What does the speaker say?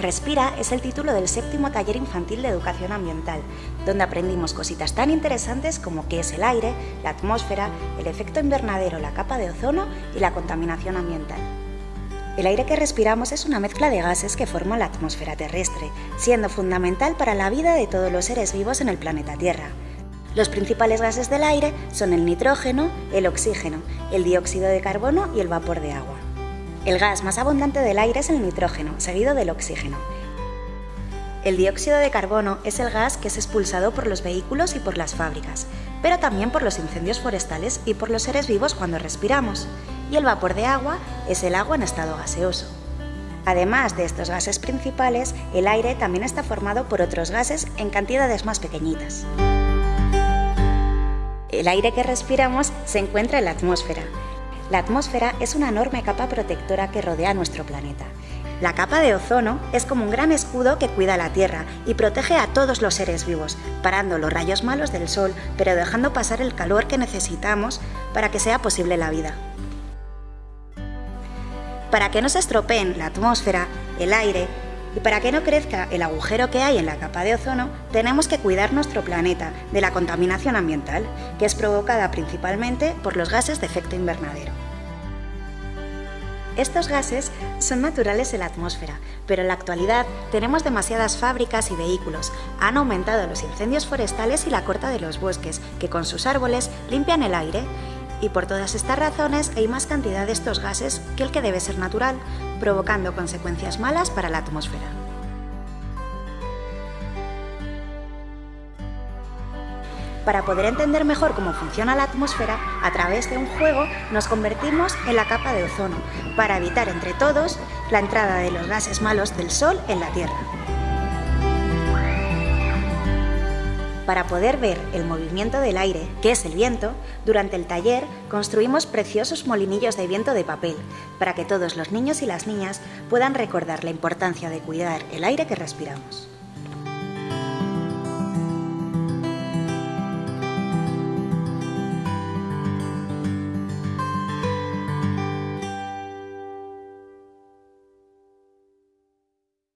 Respira es el título del séptimo taller infantil de educación ambiental, donde aprendimos cositas tan interesantes como qué es el aire, la atmósfera, el efecto invernadero, la capa de ozono y la contaminación ambiental. El aire que respiramos es una mezcla de gases que forman la atmósfera terrestre, siendo fundamental para la vida de todos los seres vivos en el planeta Tierra. Los principales gases del aire son el nitrógeno, el oxígeno, el dióxido de carbono y el vapor de agua. El gas más abundante del aire es el nitrógeno, seguido del oxígeno. El dióxido de carbono es el gas que es expulsado por los vehículos y por las fábricas, pero también por los incendios forestales y por los seres vivos cuando respiramos. Y el vapor de agua es el agua en estado gaseoso. Además de estos gases principales, el aire también está formado por otros gases en cantidades más pequeñitas. El aire que respiramos se encuentra en la atmósfera, la atmósfera es una enorme capa protectora que rodea nuestro planeta. La capa de ozono es como un gran escudo que cuida la Tierra y protege a todos los seres vivos, parando los rayos malos del Sol, pero dejando pasar el calor que necesitamos para que sea posible la vida. Para que no se estropeen la atmósfera, el aire y para que no crezca el agujero que hay en la capa de ozono, tenemos que cuidar nuestro planeta de la contaminación ambiental, que es provocada principalmente por los gases de efecto invernadero. Estos gases son naturales en la atmósfera, pero en la actualidad tenemos demasiadas fábricas y vehículos. Han aumentado los incendios forestales y la corta de los bosques, que con sus árboles limpian el aire. Y por todas estas razones hay más cantidad de estos gases que el que debe ser natural, provocando consecuencias malas para la atmósfera. Para poder entender mejor cómo funciona la atmósfera, a través de un juego nos convertimos en la capa de ozono, para evitar entre todos la entrada de los gases malos del Sol en la Tierra. Para poder ver el movimiento del aire, que es el viento, durante el taller construimos preciosos molinillos de viento de papel, para que todos los niños y las niñas puedan recordar la importancia de cuidar el aire que respiramos.